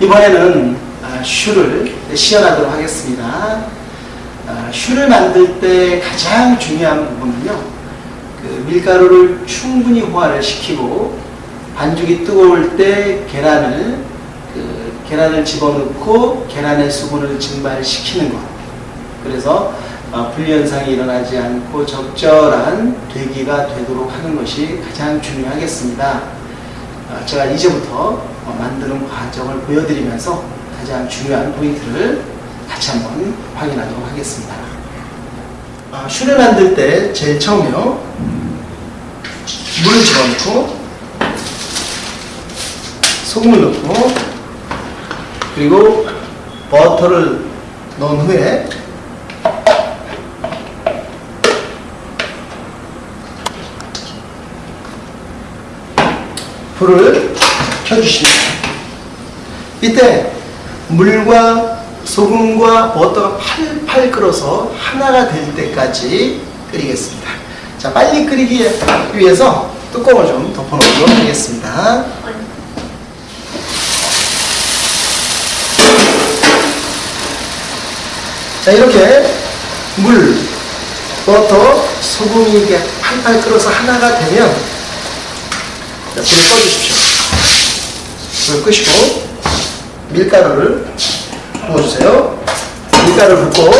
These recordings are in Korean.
이번에는 아, 슈를 시연하도록 하겠습니다. 아, 슈를 만들 때 가장 중요한 부분은요. 그 밀가루를 충분히 호화를 시키고 반죽이 뜨거울 때 계란을 그 계란을 집어넣고 계란의 수분을 증발시키는 것. 그래서 어, 불연상이 일어나지 않고 적절한 되기가 되도록 하는 것이 가장 중요하겠습니다. 어, 제가 이제부터 어, 만드는 과정을 보여드리면서 가장 중요한 포인트를 같이 한번 확인하도록 하겠습니다. 어, 슈를 만들 때 제일 처음에요. 물을 집어넣고 소금을 넣고 그리고 버터를 넣은 후에 불을 켜주십니다. 이때 물과 소금과 버터가 팔팔 끓어서 하나가 될 때까지 끓이겠습니다. 자, 빨리 끓이기 위해서 뚜껑을 좀 덮어놓도록 하겠습니다. 자, 이렇게 물, 버터, 소금이 이게 팔팔 끓어서 하나가 되면 자, 불을 꺼주십시오. 불을 끄시고 밀가루를 부어주세요. 밀가루를 붓고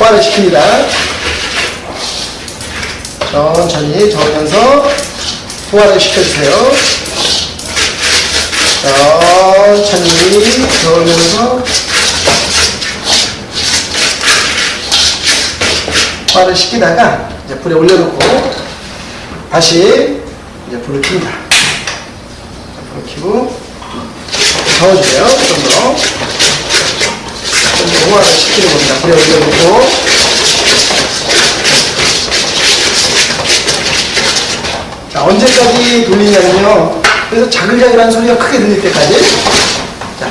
호화를 시킵니다. 천천히 저으면서 호화를 시켜주세요. 천천히 저으면서 호화를 시키다가 이제 불에 올려놓고 다시 이제 불을 킵니다. 불을 켜고 저어주세요. 좀 더. 호화를 시키는 겁니다. 불에 올려놓고 자, 언제까지 돌리냐면요. 그래서 자글자글한 소리가 크게 들릴 때까지. 자,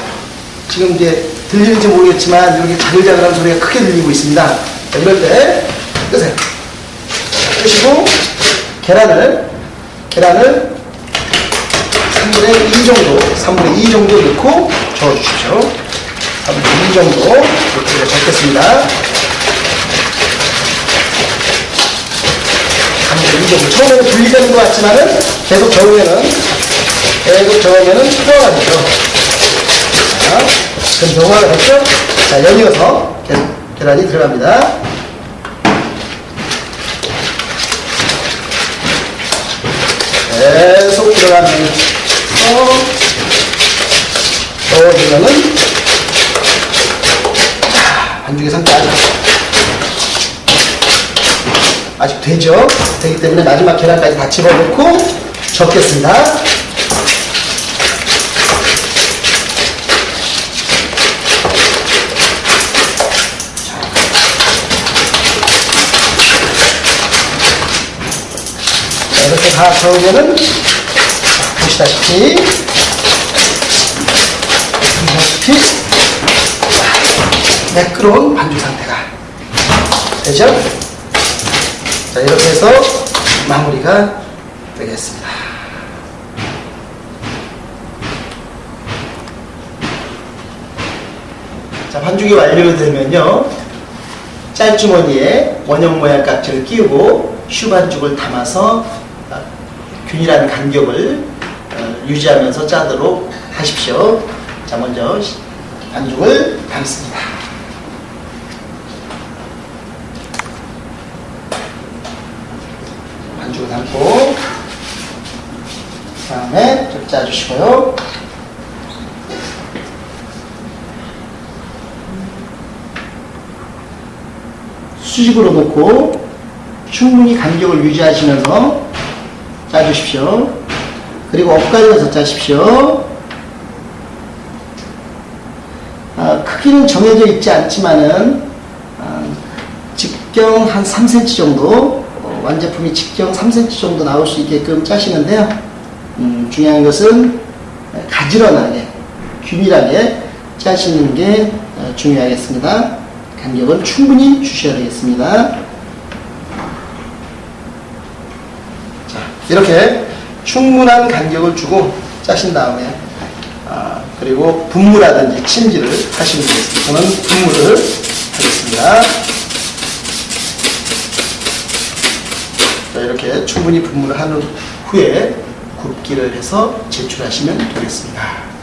지금 이제 들리는지 모르겠지만 여기 자글자글한 소리가 크게 들리고 있습니다. 자, 이럴 때 끄세요. 끄시고 계란을 계란을 3분의 2 정도 3분의 2 정도 넣고 저어주십시오. 3분의 2 정도 이렇게 적겠습니다. 3분의 2 정도. 처음에는 분리되는 것 같지만은 계속 저으면은 계속 저으면은 되죠. 자, 그럼 효과가 됐죠? 자, 연이어서 계란이 들어갑니다. 계속 들어가면서 넣어주면은 반죽의 상태 아직 되죠? 되기 때문에 마지막 계란까지 다 집어넣고 적겠습니다. 다 저으면은 보시다시피 보시다시피 매끄러운 반죽 상태가 되죠? 자 이렇게 해서 마무리가 되겠습니다. 자 반죽이 완료되면요 짤주머니에 원형 모양 깍지를 끼우고 슈 반죽을 담아서 균일한 간격을 어, 유지하면서 짜도록 하십시오. 자 먼저 반죽을 담습니다. 반죽을 담고 다음에 좀 짜주시고요. 수직으로 놓고 충분히 간격을 유지하시면서 짜주십시오. 그리고 엇갈려서 짜십시오. 아, 크기는 정해져 있지 않지만은 아, 직경 한 3cm 정도 어, 완제품이 직경 3cm 정도 나올 수 있게끔 짜시는데요. 음, 중요한 것은 가지런하게 균일하게 짜시는 게 어, 중요하겠습니다. 간격은 충분히 주셔야 되겠습니다. 이렇게 충분한 간격을 주고 짜신 다음에 아, 그리고 분무라든지 침지를 하시면 되겠습니다. 저는 분무를 하겠습니다. 자, 이렇게 충분히 분무를 한 후에 굽기를 해서 제출하시면 되겠습니다.